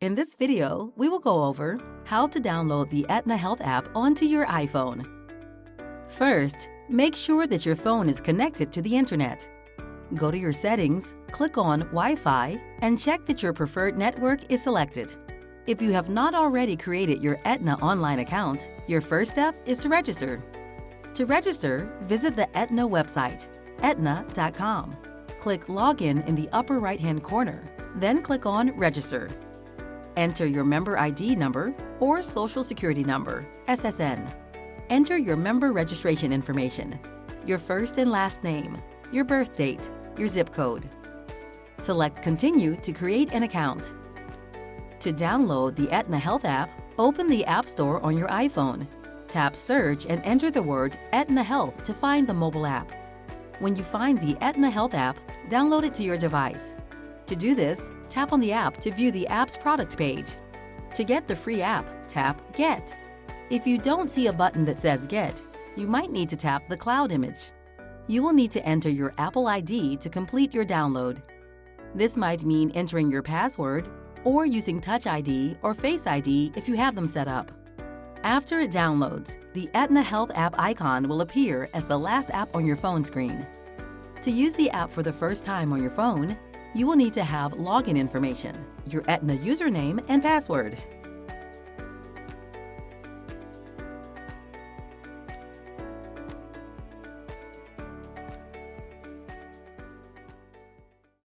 In this video, we will go over how to download the Aetna Health app onto your iPhone. First, make sure that your phone is connected to the internet. Go to your settings, click on Wi-Fi, and check that your preferred network is selected. If you have not already created your Aetna online account, your first step is to register. To register, visit the Aetna website, aetna.com. Click Login in the upper right-hand corner, then click on Register. Enter your member ID number or Social Security number, SSN. Enter your member registration information, your first and last name, your birth date, your zip code. Select Continue to create an account. To download the Aetna Health app, open the App Store on your iPhone. Tap Search and enter the word Aetna Health to find the mobile app. When you find the Aetna Health app, download it to your device. To do this, tap on the app to view the app's product page. To get the free app, tap Get. If you don't see a button that says Get, you might need to tap the cloud image. You will need to enter your Apple ID to complete your download. This might mean entering your password or using Touch ID or Face ID if you have them set up. After it downloads, the Aetna Health app icon will appear as the last app on your phone screen. To use the app for the first time on your phone, you will need to have login information, your Aetna username and password.